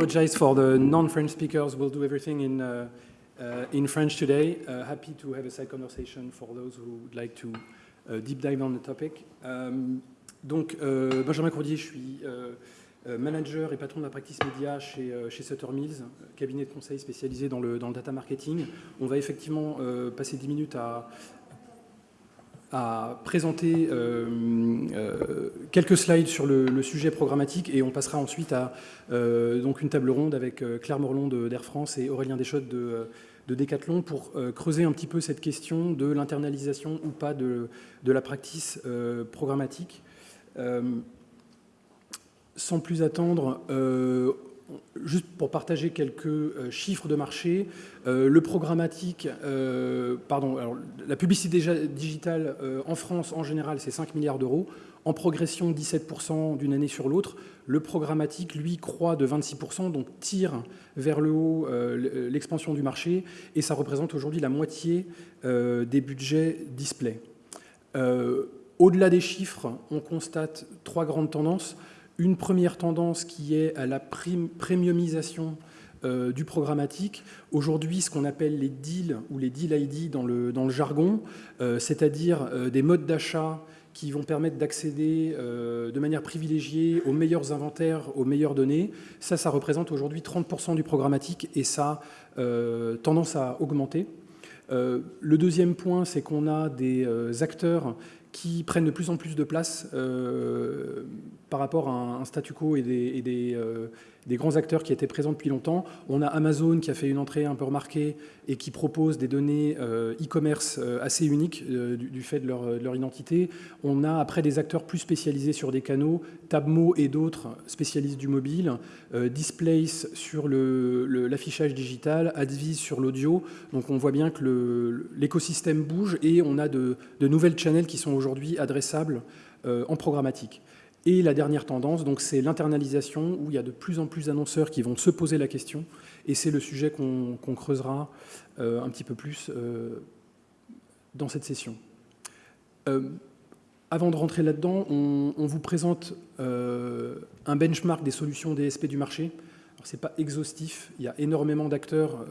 apologize for the non-French speakers. We'll do everything in, uh, uh, in French today. Uh, happy to have a side conversation for those who would like to uh, deep dive on the topic. Um, donc, euh, Benjamin Courdier, je suis euh, euh, manager et patron de la practice média chez, chez Sutter Mills, cabinet de conseil spécialisé dans le, dans le data marketing. On va effectivement passer 10 minutes à, à présenter euh, euh, quelques slides sur le, sujet programmatique et on passera ensuite à euh, donc une table ronde avec Claire Morlon d'Air France et Aurélien Deschottes de, de Decathlon pour creuser un petit peu cette question de l'internalisation ou pas de, de, la practice programmatique. sans plus attendre, juste pour partager quelques euh, chiffres de marché, euh, le programmatique, euh, pardon, la publicité digitale en France en général c'est 5 milliards d'euros, en progression 17% d'une année sur l'autre. Le programmatique, lui, croît de 26%, donc tire vers le haut l'expansion du marché, et ça représente aujourd'hui la moitié des budgets display. Au-delà des chiffres, on constate trois grandes tendances une première tendance qui est à la premiumisation euh, du programmatique. Aujourd'hui, ce qu'on appelle les deals ou les deal ID dans le, jargon, euh, c'est-à-dire euh, des modes d'achat qui vont permettre d'accéder de manière privilégiée aux meilleurs inventaires, aux meilleures données. Ça, ça représente aujourd'hui 30% du programmatique et ça a tendance à augmenter. le deuxième point, c'est qu'on a des acteurs qui prennent de plus en plus de place euh, par rapport à un, statu quo et des, euh, des grands acteurs qui étaient présents depuis longtemps. On a Amazon qui a fait une entrée un peu remarquée et qui propose des données euh, e-commerce euh, assez uniques euh, du, fait de leur, identité. On a après des acteurs plus spécialisés sur des canaux, Tabmo et d'autres spécialistes du mobile, Displace sur l'affichage digital, Advise sur l'audio. Donc on voit bien que l'écosystème bouge et on a de, de nouvelles channels qui sont aujourd'hui adressables en programmatique. Et la dernière tendance, donc, c'est l'internalisation, où il y a de plus en plus d'annonceurs qui vont se poser la question, et c'est le sujet qu'on creusera euh, un petit peu plus euh, dans cette session. Euh, avant de rentrer là-dedans, on, on, vous présente un benchmark des solutions DSP du marché. Ce n'est pas exhaustif, il y a énormément d'acteurs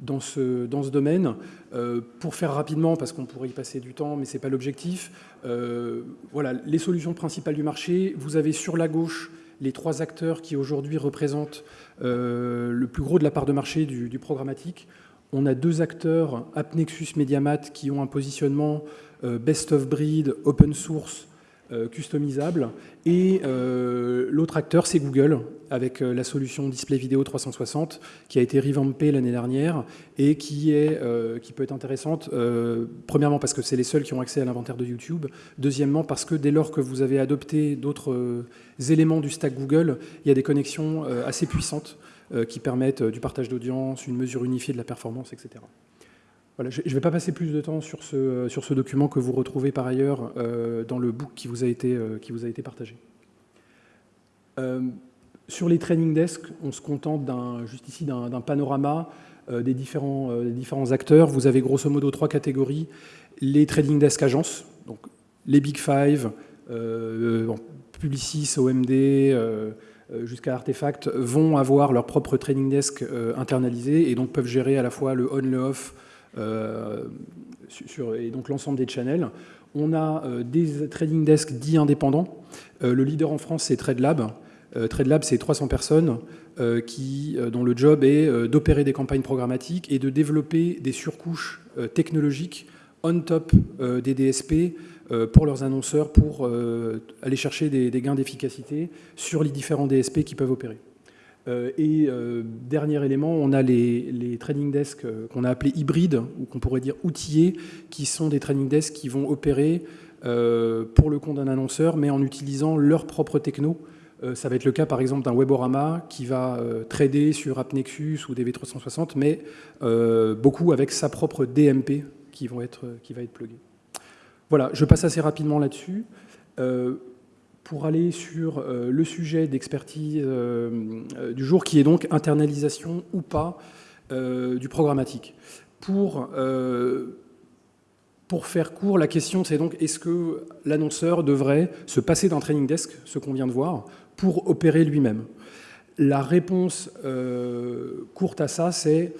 dans ce, dans ce domaine. Euh, pour faire rapidement, parce qu'on pourrait y passer du temps, mais ce n'est pas l'objectif, euh, voilà, les solutions principales du marché. Vous avez sur la gauche les trois acteurs qui aujourd'hui représentent euh, le plus gros de la part de marché du, programmatique. On a deux acteurs, AppNexus, Mediamat, qui ont un positionnement best of breed, open source, customisable. Et euh, l'autre acteur, c'est Google, avec euh, la solution Display Vidéo 360, qui a été revampée l'année dernière et qui, est, qui peut être intéressante, premièrement parce que c'est les seuls qui ont accès à l'inventaire de YouTube, deuxièmement parce que dès lors que vous avez adopté d'autres éléments du stack Google, il y a des connexions assez puissantes qui permettent du partage d'audience, une mesure unifiée de la performance, etc je ne vais pas passer plus de temps sur ce, sur ce document que vous retrouvez par ailleurs euh, dans le book qui vous a été, euh, qui vous a été partagé. Euh, sur les training desks, on se contente juste ici d'un panorama des, différents, différents acteurs. Vous avez grosso modo trois catégories. Les trading desk agences, donc les Big Five, Publicis, OMD, jusqu'à Artefact, vont avoir leur propre trading desk internalisé et donc peuvent gérer à la fois le on, le off, euh, sur, et donc l'ensemble des channels. On a euh, des trading desks dits indépendants. Euh, le leader en France, c'est TradeLab. TradeLab, c'est 300 personnes qui, dont le job est d'opérer des campagnes programmatiques et de développer des surcouches technologiques on top des DSP pour leurs annonceurs pour aller chercher des gains d'efficacité sur les différents DSP qui peuvent opérer. Euh, et euh, dernier élément, on a les, trading desks euh, qu'on a appelés hybrides, ou qu'on pourrait dire outillés, qui sont des trading desks qui vont opérer pour le compte d'un annonceur, mais en utilisant leur propre techno. ça va être le cas par exemple d'un Weborama qui va trader sur AppNexus ou DV360, mais beaucoup avec sa propre DMP qui, qui va être pluguée. Voilà, je passe assez rapidement là-dessus pour aller sur euh, le sujet d'expertise euh, euh, du jour, qui est donc internalisation ou pas du programmatique. Pour, pour faire court, la question c'est donc est-ce que l'annonceur devrait se passer d'un training desk, ce qu'on vient de voir, pour opérer lui-même? La réponse courte à ça, c'est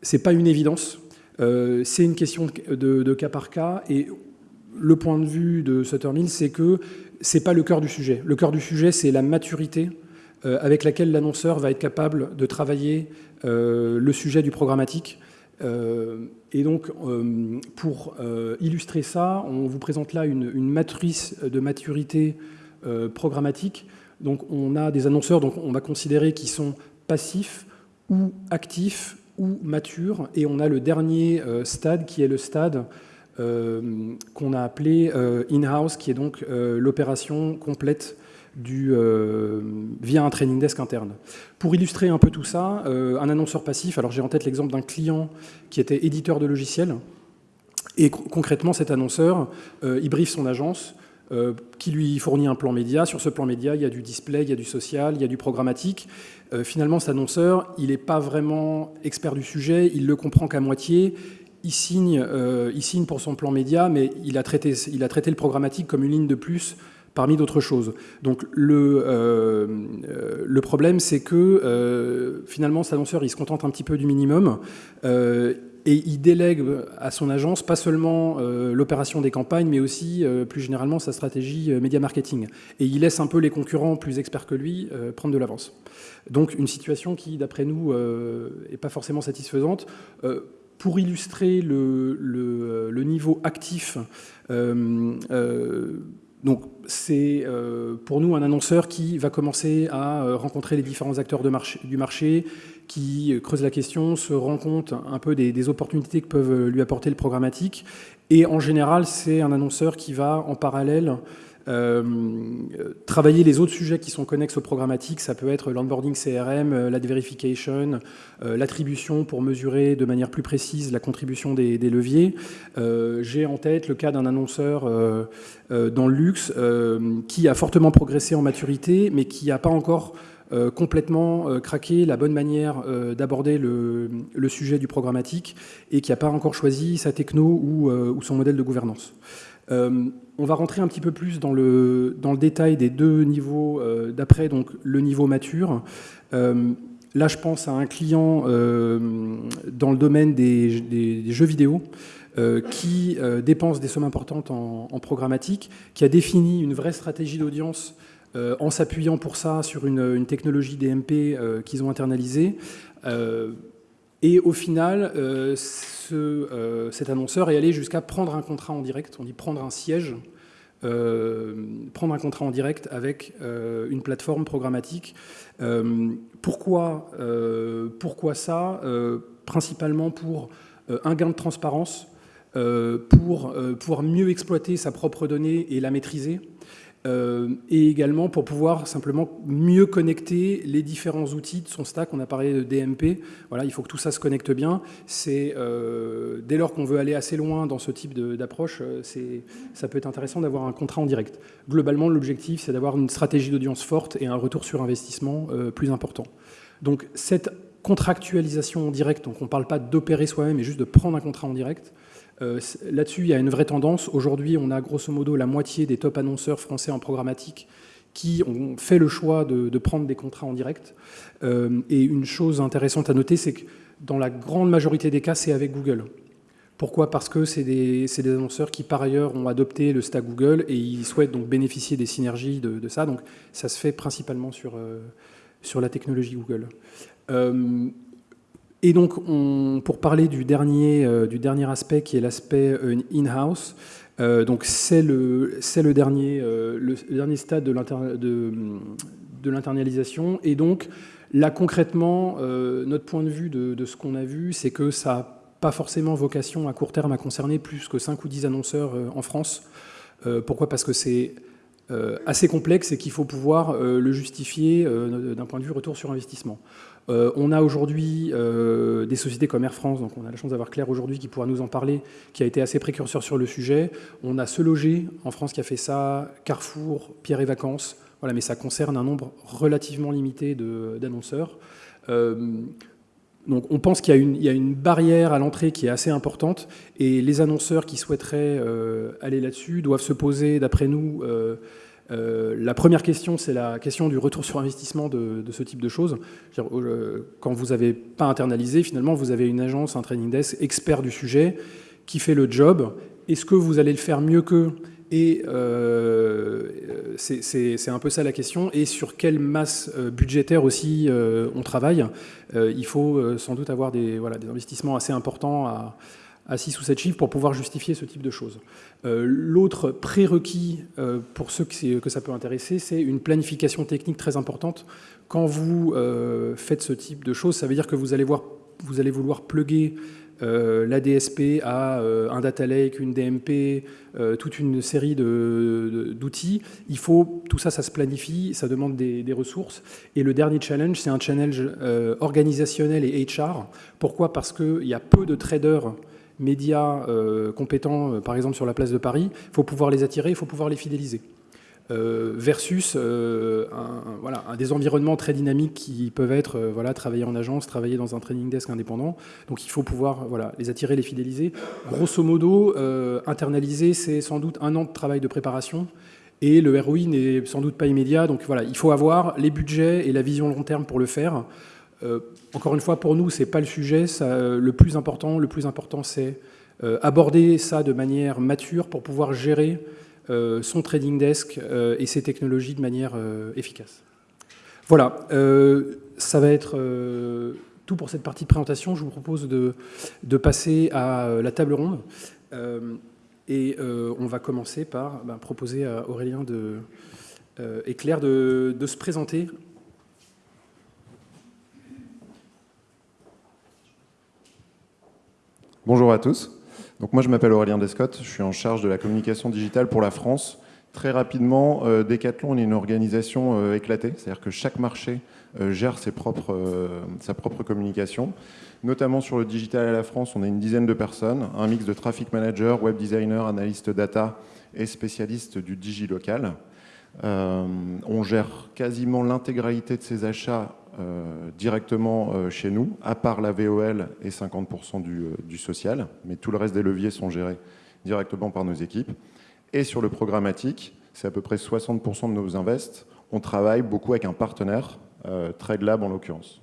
c'est pas une évidence. c'est une question de, de, cas par cas. Et le point de vue de Sutter Mill, c'est que c'est pas le cœur du sujet. Le cœur du sujet, c'est la maturité avec laquelle l'annonceur va être capable de travailler le sujet du programmatique euh, et donc, euh, pour euh, illustrer ça, on vous présente là une, matrice de maturité programmatique. Donc, on a des annonceurs, donc on va considérer qui sont passifs ou actifs ou matures. Et on a le dernier stade qui est le stade qu'on a appelé in-house, qui est donc l'opération complète du, euh, via un training desk interne. Pour illustrer un peu tout ça, euh, un annonceur passif, alors j'ai en tête l'exemple d'un client qui était éditeur de logiciels, et concrètement cet annonceur, euh, il briefe son agence, qui lui fournit un plan média. Sur ce plan média, il y a du display, il y a du social, il y a du programmatique. finalement, cet annonceur, il n'est pas vraiment expert du sujet, il le comprend qu'à moitié, il signe, il signe pour son plan média, mais il a, traité, le programmatique comme une ligne de plus parmi d'autres choses. Donc le, euh, euh, problème, c'est que euh, finalement, cet annonceur, il se contente un petit peu du minimum et il délègue à son agence pas seulement l'opération des campagnes, mais aussi plus généralement sa stratégie média marketing. Et il laisse un peu les concurrents plus experts que lui prendre de l'avance. Donc une situation qui, d'après nous, n'est pas forcément satisfaisante. Pour illustrer le, le, le niveau actif, donc c'est euh, pour nous un annonceur qui va commencer à euh, rencontrer les différents acteurs du marché, qui euh, creuse la question, se rend compte un peu des, opportunités que peuvent lui apporter le programmatique. Et en général, c'est un annonceur qui va en parallèle euh, travailler les autres sujets qui sont connexes au programmatique, ça peut être l'onboarding CRM, euh, la verification, euh, l'attribution pour mesurer de manière plus précise la contribution des, leviers. J'ai en tête le cas d'un annonceur dans le luxe qui a fortement progressé en maturité, mais qui n'a pas encore complètement craqué la bonne manière d'aborder le, sujet du programmatique et qui n'a pas encore choisi sa techno ou son modèle de gouvernance. Euh, on va rentrer un petit peu plus dans le, détail des deux niveaux euh, d'après, donc le niveau mature. Euh, là, je pense à un client dans le domaine des, jeux vidéo qui dépense des sommes importantes en, programmatique, qui a défini une vraie stratégie d'audience en s'appuyant pour ça sur une technologie DMP qu'ils ont internalisée. Et au final, euh, euh, cet annonceur est allé jusqu'à prendre un contrat en direct, on dit prendre un siège, euh, prendre un contrat en direct avec une plateforme programmatique. pourquoi, pourquoi ça Principalement pour un gain de transparence, pour pouvoir mieux exploiter sa propre donnée et la maîtriser, et également pour pouvoir simplement mieux connecter les différents outils de son stack. On a parlé de DMP, voilà, il faut que tout ça se connecte bien. Euh, dès lors qu'on veut aller assez loin dans ce type d'approche, euh, ça peut être intéressant d'avoir un contrat en direct. Globalement, l'objectif, c'est d'avoir une stratégie d'audience forte et un retour sur investissement plus important. Donc cette contractualisation en direct, donc on ne parle pas d'opérer soi-même, mais juste de prendre un contrat en direct, euh, là-dessus, il y a une vraie tendance. Aujourd'hui, on a grosso modo la moitié des top annonceurs français en programmatique qui ont fait le choix de, prendre des contrats en direct. Euh, et une chose intéressante à noter, c'est que dans la grande majorité des cas, c'est avec Google. Pourquoi? Parce que c'est des, annonceurs qui, par ailleurs, ont adopté le stack Google et ils souhaitent donc bénéficier des synergies de, ça. Donc, ça se fait principalement sur, euh, sur la technologie Google. Et donc, pour parler du dernier, euh, du dernier aspect, qui est l'aspect euh, in-house, euh, donc c'est le, dernier, le dernier stade de l'internalisation. Et donc, là, concrètement, notre point de vue de, ce qu'on a vu, c'est que ça n'a pas forcément vocation à court terme à concerner plus que 5 ou 10 annonceurs en France. pourquoi? Parce que c'est assez complexe et qu'il faut pouvoir le justifier d'un point de vue retour sur investissement. Euh, on a aujourd'hui euh, des sociétés comme Air France, donc on a la chance d'avoir Claire aujourd'hui qui pourra nous en parler, qui a été assez précurseur sur le sujet. On a Se Loger en France qui a fait ça, Carrefour, Pierre et Vacances, voilà, mais ça concerne un nombre relativement limité d'annonceurs. Euh, donc on pense qu'il y, a une barrière à l'entrée qui est assez importante et les annonceurs qui souhaiteraient aller là-dessus doivent se poser, d'après nous, la première question, c'est la question du retour sur investissement de, ce type de choses. Quand vous n'avez pas internalisé, finalement, vous avez une agence, un training desk expert du sujet qui fait le job. Est-ce que vous allez le faire mieux qu'eux et euh, c'est un peu ça la question. Et sur quelle masse euh, budgétaire aussi euh, on travaille Il faut sans doute avoir des, voilà, des investissements assez importants à, à 6 ou 7 chiffres pour pouvoir justifier ce type de choses. L'autre prérequis pour ceux que, ça peut intéresser, c'est une planification technique très importante. Quand vous faites ce type de choses, ça veut dire que vous allez, voir, vous allez vouloir plugger euh, la DSP euh, un data lake, une DMP, euh, toute une série d'outils. Il faut, tout ça, ça se planifie, ça demande des, ressources. Et le dernier challenge, c'est un challenge organisationnel et HR. Pourquoi? Parce qu'il y a peu de traders médias compétents, par exemple sur la place de Paris. Il faut pouvoir les attirer, il faut pouvoir les fidéliser. Euh, versus euh, voilà, des environnements très dynamiques qui peuvent être euh, voilà, travailler en agence, travailler dans un training desk indépendant. Donc il faut pouvoir voilà, les attirer, les fidéliser. Grosso modo, internaliser, c'est sans doute un an de travail de préparation. Et le ROI n'est sans doute pas immédiat. Donc voilà, il faut avoir les budgets et la vision long terme pour le faire. Encore une fois, pour nous, ce n'est pas le sujet. Ça, le plus important, important, c'est aborder ça de manière mature pour pouvoir gérer euh, son trading desk euh, et ses technologies de manière euh, efficace. Voilà, ça va être tout pour cette partie de présentation. Je vous propose de, passer à la table ronde. et on va commencer par ben, proposer à Aurélien de, et Claire de se présenter Bonjour à tous. Donc moi, je m'appelle Aurélien Descott, je suis en charge de la communication digitale pour la France. Très rapidement, euh, Decathlon est une organisation euh, éclatée, c'est-à-dire que chaque marché euh, gère ses sa propre communication. Notamment sur le digital à la France, on a une dizaine de personnes, un mix de traffic manager, web designer, analyste data et spécialiste du digilocal. on gère quasiment l'intégralité de ces achats directement euh, chez nous, à part la VOL et 50% euh, du, social, mais tout le reste des leviers sont gérés directement par nos équipes. Et sur le programmatique, c'est à peu près 60% de nos invests. On travaille beaucoup avec un partenaire, TradeLab en l'occurrence.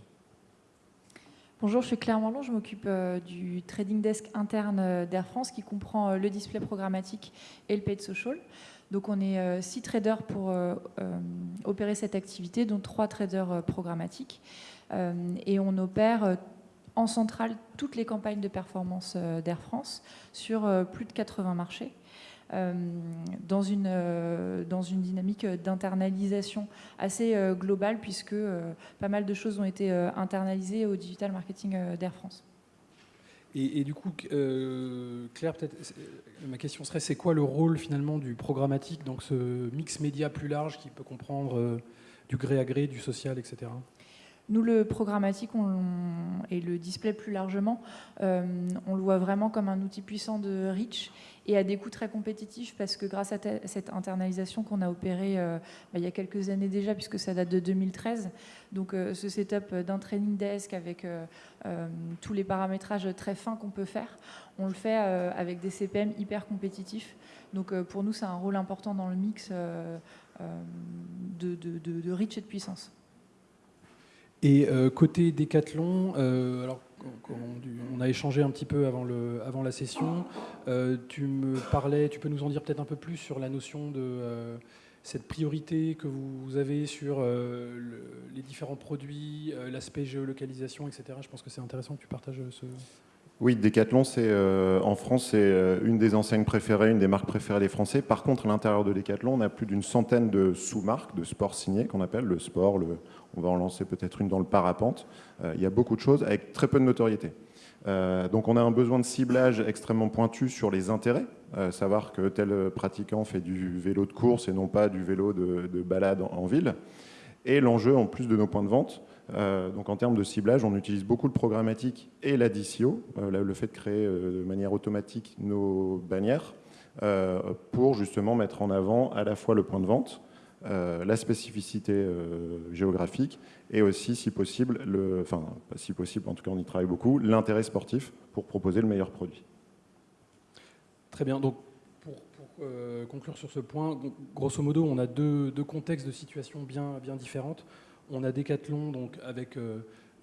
Bonjour, je suis Claire Morlon, je m'occupe du trading desk interne d'Air France qui comprend le display programmatique et le paid social. Donc on est euh, six traders pour euh, euh, opérer cette activité, dont trois traders programmatiques. et on opère en centrale toutes les campagnes de performance d'Air France sur plus de 80 marchés. dans, une, dans une dynamique d'internalisation assez globale puisque pas mal de choses ont été internalisées au digital marketing d'Air France. Et, du coup, euh, Claire, peut-être, ma question serait, c'est quoi le rôle finalement du programmatique dans ce mix média plus large qui peut comprendre euh, du gré à gré, du social, etc. Nous, le programmatique et le display plus largement, euh, on le voit vraiment comme un outil puissant de reach et à des coûts très compétitifs parce que grâce à cette internalisation qu'on a opérée bah, il y a quelques années déjà, puisque ça date de 2013, donc euh, ce setup d'un training desk avec euh, tous les paramétrages très fins qu'on peut faire, on le fait avec des CPM hyper compétitifs. Donc pour nous, c'est un rôle important dans le mix de, de et de puissance. Et euh, côté Décathlon, euh, alors, on a échangé un petit peu avant, la session. Euh, tu me parlais, tu peux nous en dire peut-être un peu plus sur la notion de cette priorité que vous avez sur les différents produits, l'aspect géolocalisation, etc. Je pense que c'est intéressant que tu partages ce, oui, Decathlon, c'est euh, en France, c'est euh, une des enseignes préférées, une des marques préférées des Français. Par contre, à l'intérieur de Decathlon, on a plus d'une centaine de sous-marques de sport signés qu'on appelle le sport. Le, on va en lancer peut-être une dans le parapente. Euh, il y a beaucoup de choses avec très peu de notoriété. donc, on a un besoin de ciblage extrêmement pointu sur les intérêts. savoir que tel pratiquant fait du vélo de course et non pas du vélo de, balade en ville. Et l'enjeu, en plus de nos points de vente, euh, donc en termes de ciblage, on utilise beaucoup le programmatique et la DCO, euh, le fait de créer euh, de manière automatique nos bannières, pour justement mettre en avant à la fois le point de vente, la spécificité géographique et aussi, si possible, le, enfin, si possible, en tout cas on y travaille beaucoup, l'intérêt sportif pour proposer le meilleur produit. Très bien. Donc pour, conclure sur ce point, grosso modo, on a deux, contextes de situation bien, bien différentes. On a Decathlon donc, avec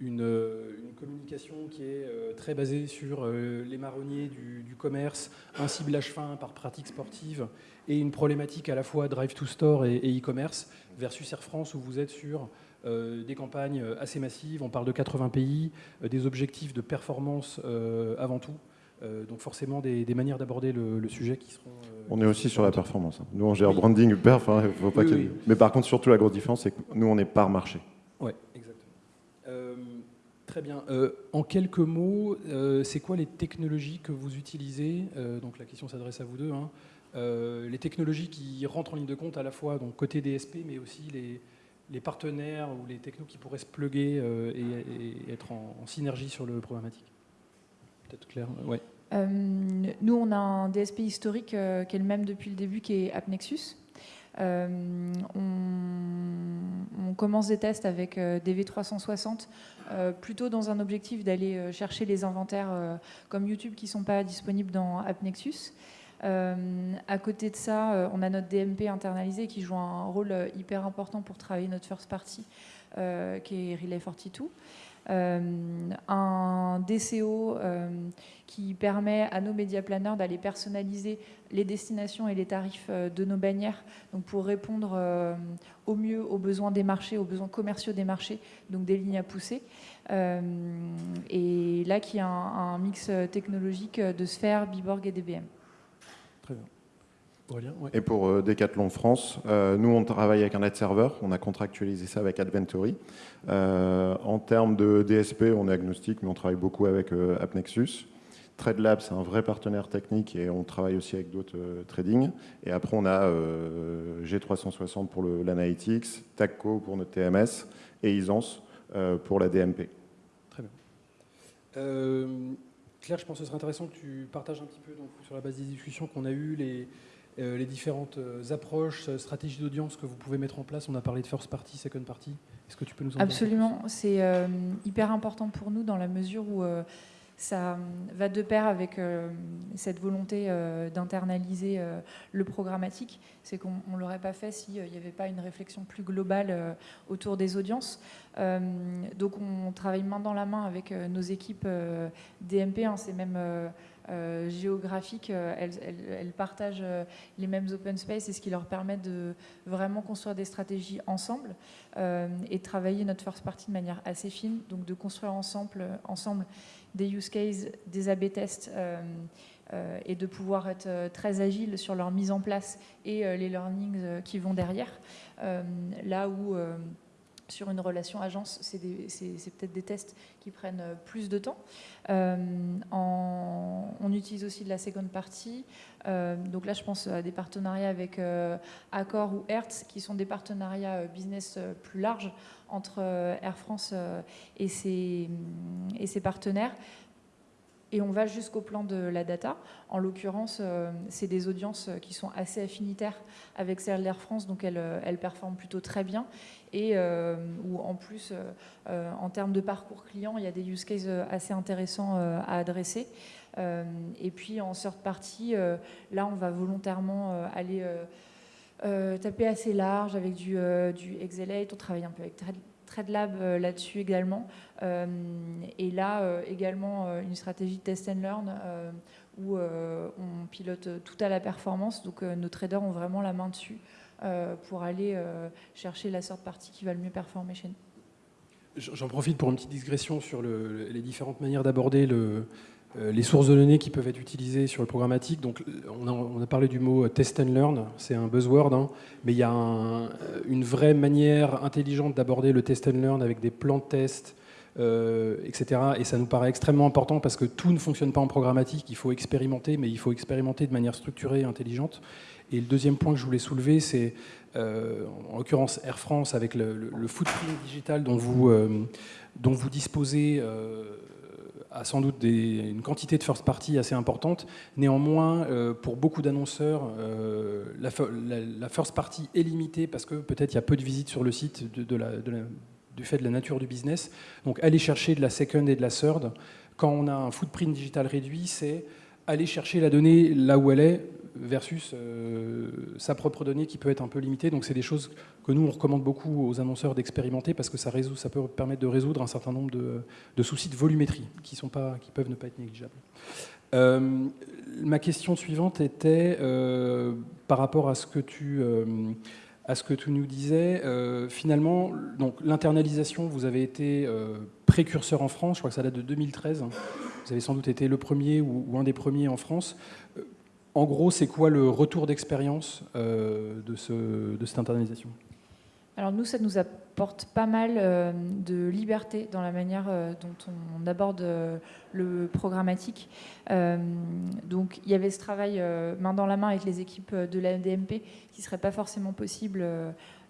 une, communication qui est très basée sur les marronniers du, commerce, un ciblage fin par pratique sportive et une problématique à la fois drive to store et e-commerce versus Air France où vous êtes sur euh, des campagnes assez massives, on parle de 80 pays, euh, des objectifs de performance euh, avant tout. donc forcément des, manières d'aborder le, sujet qui seront... on est aussi sur la performance. Hein. Nous on gère branding, perf, hein, faut pas mais par contre surtout la grosse différence c'est que nous on est par marché. Oui, exactement. Très bien. en quelques mots, c'est quoi les technologies que vous utilisez? Donc la question s'adresse à vous deux. Hein. Les technologies qui rentrent en ligne de compte à la fois côté DSP, mais aussi les, partenaires ou les technos qui pourraient se pluguer euh, et, être en, synergie sur le programmatique Peut-être clair ouais. Euh, nous, on a un DSP historique euh, qui est le même depuis le début, qui est AppNexus. On, commence des tests avec DV360, plutôt dans un objectif d'aller chercher les inventaires comme YouTube qui ne sont pas disponibles dans AppNexus. Euh, à côté de ça, euh, on a notre DMP internalisé qui joue un rôle euh, hyper important pour travailler notre first party, qui est Relay 42. un DCO qui permet à nos média planners d'aller personnaliser les destinations et les tarifs de nos bannières donc pour répondre au mieux aux besoins des marchés, aux besoins commerciaux des marchés, donc des lignes à pousser. et là, qui a un, un mix technologique de Sphère, Biborg et DBM. Très bien. Et pour euh, Decathlon France, euh, nous on travaille avec un ad serveur, on a contractualisé ça avec Adventory. Euh, en termes de DSP, on est agnostique, mais on travaille beaucoup avec AppNexus. TradeLab, c'est un vrai partenaire technique et on travaille aussi avec d'autres trading. Et après, on a G360 pour l'analytics, TACCO pour notre TMS et Isance pour la DMP. Très bien. Claire, je pense que ce serait intéressant que tu partages un petit peu donc, sur la base des discussions qu'on a eues, les, euh, les différentes euh, approches, euh, stratégies d'audience que vous pouvez mettre en place. On a parlé de first party, second party. Est-ce que tu peux nous en parler Absolument. C'est hyper important pour nous dans la mesure où ça va de pair avec euh, cette volonté euh, d'internaliser euh, le programmatique. C'est qu'on ne l'aurait pas fait s'il n'y avait pas une réflexion plus globale autour des audiences. donc on travaille main dans la main avec nos équipes DMP, hein, c'est même géographique, elles, elles, partagent les mêmes open space et ce qui leur permet de vraiment construire des stratégies ensemble et de travailler notre first party de manière assez fine, donc de construire ensemble, ensemble des use cases, des A-B tests euh, euh, et de pouvoir être euh, très agile sur leur mise en place et les learnings qui vont derrière. là où sur une relation agence, c'est peut-être des tests qui prennent plus de temps. on utilise aussi de la seconde partie. Donc là, je pense à des partenariats avec Accor ou Hertz, qui sont des partenariats business plus larges entre euh, Air France euh, et ses, partenaires et on va jusqu'au plan de la data. En l'occurrence, euh, c'est des audiences qui sont assez affinitaires avec celles d'Air France, donc elles, elles, performent plutôt très bien. Et où en plus, en termes de parcours client, il y a des use cases assez intéressants à adresser. Et puis en third party, là, on va volontairement aller euh, taper assez large avec du, euh, du Excelate. On travaille un peu avec TradeLab euh, là-dessus également. et là, également, une stratégie de test and learn où on pilote tout à la performance. Donc, nos traders ont vraiment la main dessus pour aller chercher la sorte partie qui va le mieux performer chez nous. J'en profite pour une petite digression sur les différentes manières d'aborder le, euh, les sources de données qui peuvent être utilisées sur le programmatique. Donc, on a, parlé du mot test and learn, c'est un buzzword, hein, mais il y a une vraie manière intelligente d'aborder le test and learn avec des plans de test, euh, etc. Et ça nous paraît extrêmement important parce que tout ne fonctionne pas en programmatique. Il faut expérimenter, mais il faut expérimenter de manière structurée et intelligente. Et le deuxième point que je voulais soulever, c'est euh, en l'occurrence Air France avec le, footprint digital dont vous, dont vous disposez a sans doute une quantité de first party assez importante. Néanmoins, euh, pour beaucoup d'annonceurs, euh, la, first party est limitée parce que peut-être il y a peu de visites sur le site du fait de la nature du business. Donc aller chercher de la second et de la third, quand on a un footprint digital réduit, c'est aller chercher la donnée là où elle est, versus sa propre donnée qui peut être un peu limitée. Donc c'est des choses que nous, on recommande beaucoup aux annonceurs d'expérimenter parce que ça, résout, ça peut permettre de résoudre un certain nombre de, soucis de volumétrie qui, sont pas, qui peuvent ne pas être négligeables. ma question suivante était par rapport à ce que tu à ce que tu nous disais. Euh, finalement, donc l'internalisation, vous avez été euh, précurseur en France. Je crois que ça date de 2013. Vous avez sans doute été le premier ou, un des premiers en France. Euh, en gros, c'est quoi le retour d'expérience de, ce, de cette internalisation? Alors nous, ça nous apporte pas mal euh, de liberté dans la manière euh, dont on aborde euh, le programmatique. donc il y avait ce travail main dans la main avec les équipes de la NDMP qui ne serait pas forcément possible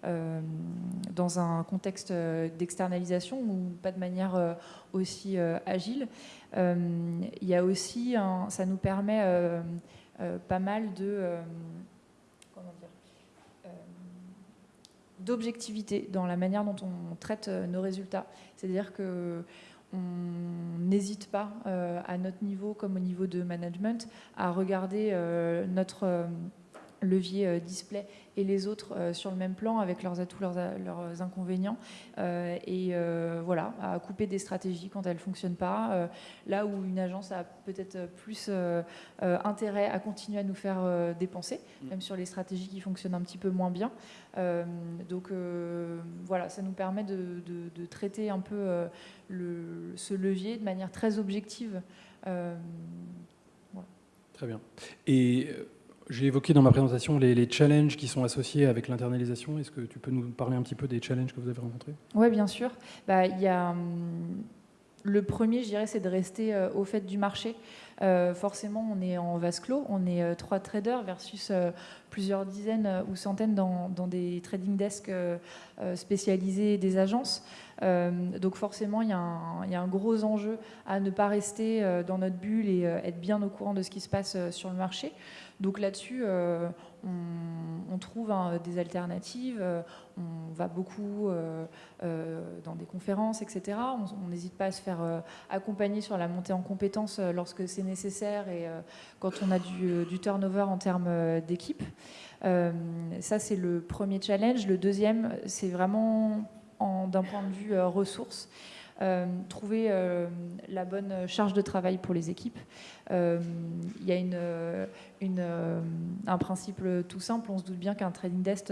dans un contexte d'externalisation ou pas de manière aussi agile. il y a aussi, ça nous permet pas mal de d'objectivité dans la manière dont on traite euh, nos résultats. C'est-à-dire que on n'hésite pas euh, à notre niveau comme au niveau de management à regarder euh, notre levier display et les autres euh, sur le même plan avec leurs atouts, leurs, leurs inconvénients. Euh, et euh, voilà, à couper des stratégies quand elles ne fonctionnent pas. là où une agence a peut-être plus intérêt à continuer à nous faire dépenser, mm. même sur les stratégies qui fonctionnent un petit peu moins bien. donc voilà, ça nous permet de, traiter un peu le, ce levier de manière très objective. Très bien. Et j'ai évoqué dans ma présentation les, challenges qui sont associés avec l'internalisation. Est-ce que tu peux nous parler un petit peu des challenges que vous avez rencontrés? Oui, bien sûr. Bah, y a, hum, le premier, je dirais, c'est de rester euh, au fait du marché. Euh, forcément, on est en vase clos, on est euh, trois traders versus plusieurs dizaines ou centaines dans, des trading desks spécialisés des agences. donc forcément, il y, a un gros enjeu à ne pas rester dans notre bulle et être bien au courant de ce qui se passe sur le marché. Donc là-dessus, euh, on, trouve hein, des alternatives, euh, on va beaucoup euh, dans des conférences, etc. On n'hésite pas à se faire accompagner sur la montée en compétences lorsque c'est nécessaire et quand on a du, du turnover en termes d'équipe. ça, c'est le premier challenge. Le deuxième, c'est vraiment d'un point de vue ressources. Euh, trouver euh, la bonne charge de travail pour les équipes. Euh, il y a un principe tout simple, on se doute bien qu'un trading desk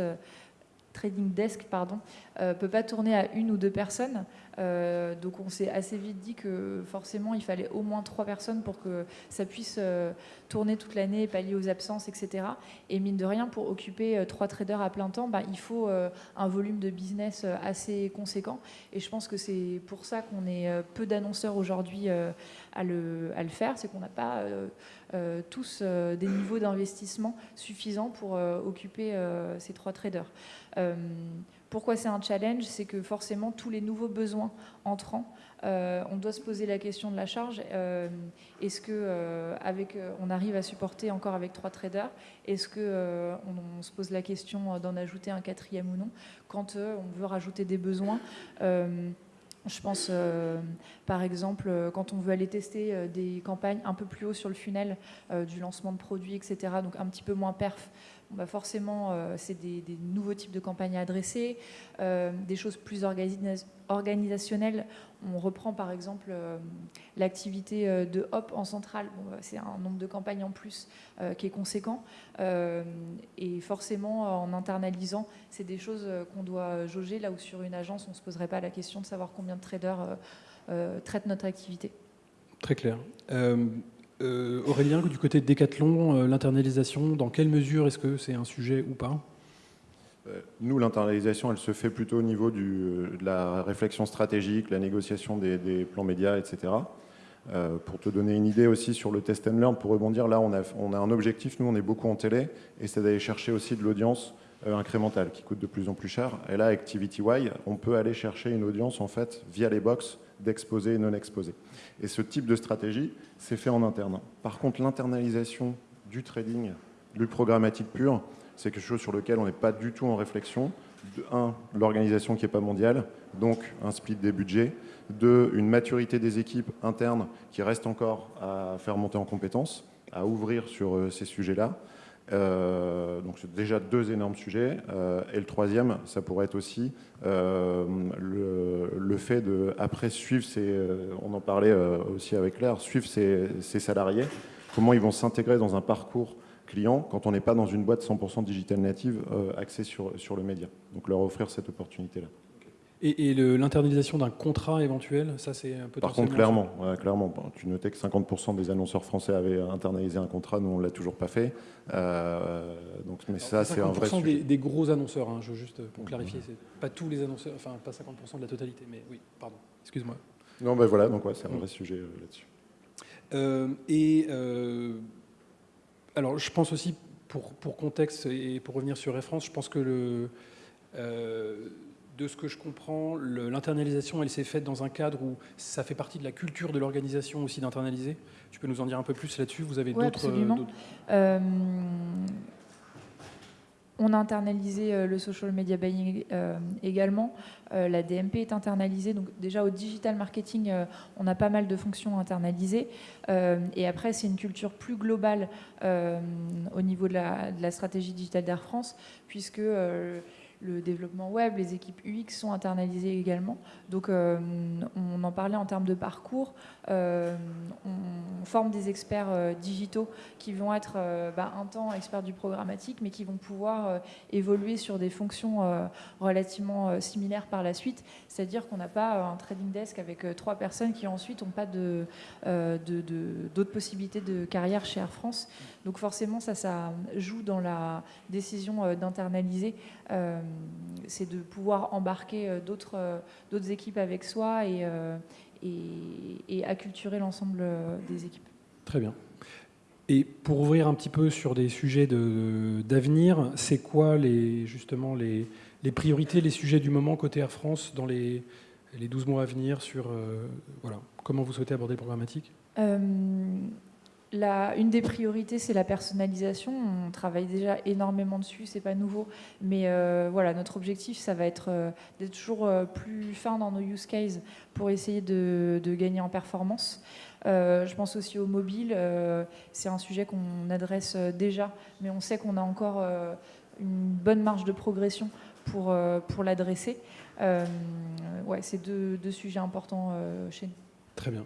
trading desk pardon, euh, peut pas tourner à une ou deux personnes. Euh, donc on s'est assez vite dit que forcément il fallait au moins trois personnes pour que ça puisse euh, tourner toute l'année, pallier aux absences, etc. Et mine de rien, pour occuper trois traders à plein temps, bah, il faut un volume de business assez conséquent. Et je pense que c'est pour ça qu'on est peu d'annonceurs aujourd'hui à le, à, le, faire, c'est qu'on n'a pas tous des niveaux d'investissement suffisants pour occuper ces trois traders. Euh, pourquoi c'est un challenge? C'est que forcément, tous les nouveaux besoins entrants, euh, on doit se poser la question de la charge. Euh, est-ce que on arrive à supporter encore avec trois traders? Est-ce que on, se pose la question d'en ajouter un quatrième ou non? Quand on veut rajouter des besoins je pense, par exemple, quand on veut aller tester des campagnes un peu plus haut sur le funnel du lancement de produits, etc., donc un petit peu moins perf, bah, forcément, euh, c'est des, nouveaux types de campagnes à adresser, euh, des choses plus organisationnelles. On reprend par exemple euh, l'activité de Hop en centrale. Bah, c'est un nombre de campagnes en plus qui est conséquent. et forcément, en internalisant, c'est des choses qu'on doit jauger, là où sur une agence, on ne se poserait pas la question de savoir combien de traders traitent notre activité. Très clair. Euh, Aurélien, du côté de Decathlon, euh, l'internalisation, dans quelle mesure est-ce que c'est un sujet ou pas? Euh, nous, l'internalisation, elle se fait plutôt au niveau de la réflexion stratégique, la négociation des, plans médias, etc. pour te donner une idée aussi sur le test and learn, pour rebondir, là, on a, un objectif, nous, on est beaucoup en télé, et c'est d'aller chercher aussi de l'audience incrémentale, qui coûte de plus en plus cher. Et là, ActivityY, on peut aller chercher une audience, en fait, via les box d'exposés et non exposés. Et ce type de stratégie, c'est fait en interne. Par contre, l'internalisation du trading, du programmatique pur, c'est quelque chose sur lequel on n'est pas du tout en réflexion. Un, l'organisation qui n'est pas mondiale, donc un split des budgets. Deux, une maturité des équipes internes qui reste encore à faire monter en compétences, à ouvrir sur euh, ces sujets-là. Donc c'est déjà deux énormes sujets. et le troisième, ça pourrait être aussi le, le, fait de, après, suivre ses, on en parlait aussi avec Claire, suivre ses, ses salariés, comment ils vont s'intégrer dans un parcours client quand on n'est pas dans une boîte 100% digital native axée sur, sur le média. Donc leur offrir cette opportunité-là. Et, l'internalisation d'un contrat éventuel, ça c'est un peu... Par contre, clairement, clairement tu notais que 50% des annonceurs français avaient internalisé un contrat, nous on ne l'a toujours pas fait. Euh, donc, mais ça, c'est un vrai sujet. Des, des gros annonceurs, hein, je, juste pour clarifier, c'est pas tous les annonceurs, enfin pas 50% de la totalité, mais oui, pardon, excuse-moi. Non, ben voilà, donc ouais, c'est un vrai sujet euh, là-dessus. Euh, et alors, je pense aussi, pour, pour, contexte et pour revenir sur France, je pense que le de ce que je comprends, l'internalisation, elle s'est faite dans un cadre où ça fait partie de la culture de l'organisation aussi d'internaliser. Tu peux nous en dire un peu plus là-dessus? Vous avez d'autres... Euh, on a internalisé euh, le social media buying euh, également. la DMP est internalisée. Donc déjà au digital marketing, on a pas mal de fonctions internalisées. et après, c'est une culture plus globale au niveau de la, de la stratégie digitale d'Air France, puisque le développement web, les équipes UX sont internalisées également. Donc euh, on en parlait en termes de parcours. Euh, on forme des experts euh, digitaux qui vont être bah, un temps experts du programmatique, mais qui vont pouvoir évoluer sur des fonctions relativement similaires par la suite. C'est-à-dire qu'on n'a pas un trading desk avec trois personnes qui ensuite n'ont pas d'autres possibilités de carrière chez Air France. Donc forcément, ça, ça joue dans la décision d'internaliser c'est de pouvoir embarquer euh, euh, d'autres équipes avec soi et, euh, et, acculturer l'ensemble des équipes. Très bien. Et pour ouvrir un petit peu sur des sujets d'avenir, c'est quoi les, justement les, les, priorités, les sujets du moment côté Air France dans les, les 12 mois à venir sur voilà, comment vous souhaitez aborder le programmatique une des priorités, c'est la personnalisation. On travaille déjà énormément dessus, c'est pas nouveau. Mais euh, voilà, notre objectif, ça va être euh, d'être toujours euh, plus fin dans nos use cases pour essayer de, gagner en performance. je pense aussi au mobile. c'est un sujet qu'on adresse déjà, mais on sait qu'on a encore une bonne marge de progression pour, pour l'adresser. ouais, c'est deux, sujets importants chez nous. Très bien.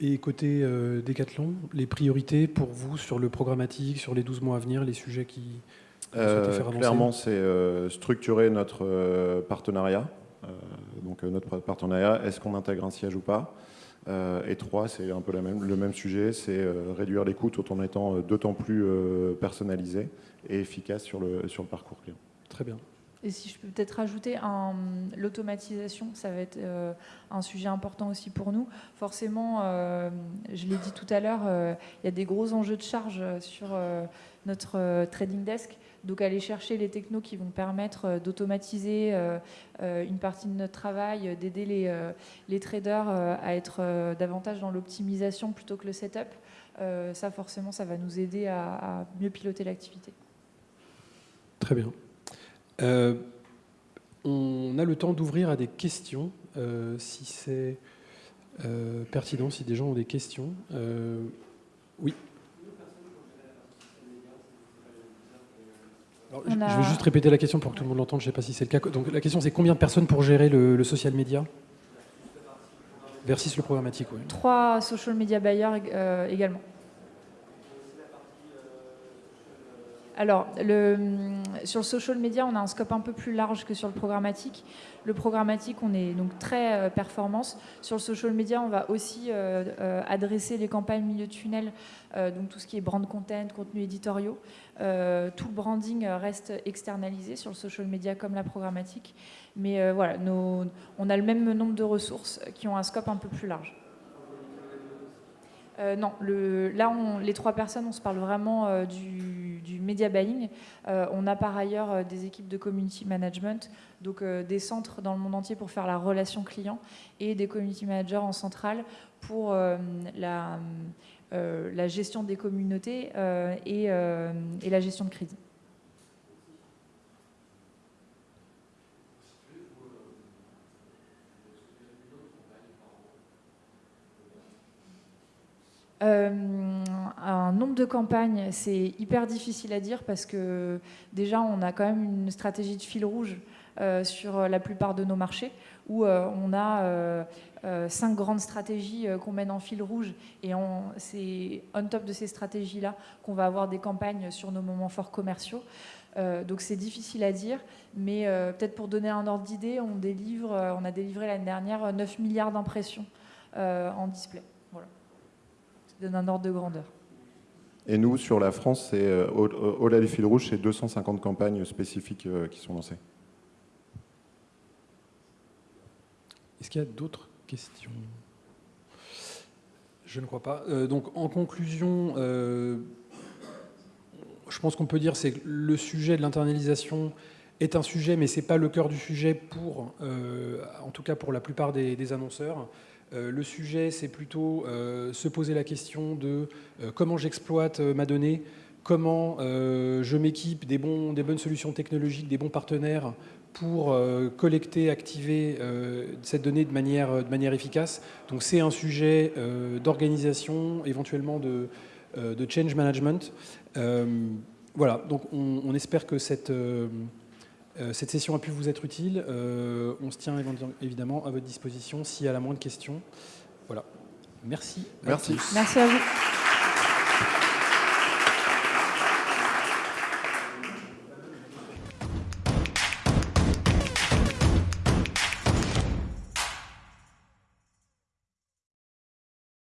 Et côté euh, Decathlon, les priorités pour vous sur le programmatique, sur les 12 mois à venir, les sujets qui euh, faire avancer Clairement, c'est euh, structurer notre euh, partenariat. donc notre partenariat, est-ce qu'on intègre un siège ou pas? Et trois, c'est un peu la même, le même sujet, c'est réduire les coûts tout en étant d'autant plus personnalisé et efficace sur le, sur le parcours client. Très bien. Et si je peux peut-être rajouter l'automatisation, ça va être euh, un sujet important aussi pour nous. Forcément, euh, je l'ai dit tout à l'heure, euh, il y a des gros enjeux de charge sur notre trading desk. Donc aller chercher les technos qui vont permettre d'automatiser une partie de notre travail, d'aider les, les, traders à être davantage dans l'optimisation plutôt que le setup, ça forcément, ça va nous aider à mieux piloter l'activité. Très bien. Euh, on a le temps d'ouvrir à des questions, euh, si c'est euh, pertinent, si des gens ont des questions. oui. je, vais juste répéter la question pour que tout le monde l'entende, je ne sais pas si c'est le cas. Donc la question c'est combien de personnes pour gérer le, social media? Versus le programmatique, oui. Trois social media buyers également. Alors, sur le social media, on a un scope un peu plus large que sur le programmatique. Le programmatique, on est donc très euh, performance. Sur le social media, on va aussi euh, euh, adresser les campagnes milieu tunnel, donc tout ce qui est brand content, contenu éditoriaux. tout le branding reste externalisé sur le social media comme la programmatique. Mais voilà, on a le même nombre de ressources qui ont un scope un peu plus large. Euh, non, là, les trois personnes, on se parle vraiment euh, du, media buying. Euh, on a par ailleurs des équipes de community management, donc des centres dans le monde entier pour faire la relation client et des community managers en centrale pour la, gestion des communautés et la gestion de crédit. Euh, un nombre de campagnes, c'est hyper difficile à dire parce que déjà, on a quand même une stratégie de fil rouge sur la plupart de nos marchés où on a cinq grandes stratégies qu'on mène en fil rouge et c'est on top de ces stratégies-là qu'on va avoir des campagnes sur nos moments forts commerciaux. Euh, donc c'est difficile à dire, mais euh, peut-être pour donner un ordre d'idée, on, euh, on a délivré l'année dernière 9 milliards d'impressions en display. Donne un ordre de grandeur. Et nous, sur la France, au-delà des fils rouges, c'est 250 campagnes spécifiques qui sont lancées. Est-ce qu'il y a d'autres questions? Je ne crois pas. donc, en conclusion, je pense qu'on peut dire c'est que le sujet de l'internalisation est un sujet, mais ce n'est pas le cœur du sujet pour, euh, en tout cas pour la plupart des, annonceurs. Euh, le sujet, c'est plutôt euh, se poser la question de comment j'exploite ma donnée, comment je m'équipe des, bonnes solutions technologiques, des bons partenaires pour collecter, activer cette donnée de manière, efficace. Donc c'est un sujet d'organisation, éventuellement de, change management. Euh, voilà, donc on, espère que cette, euh, euh, cette session a pu vous être utile. on se tient évidemment à votre disposition s'il y a la moindre question. Voilà. Merci. Merci. Merci à vous.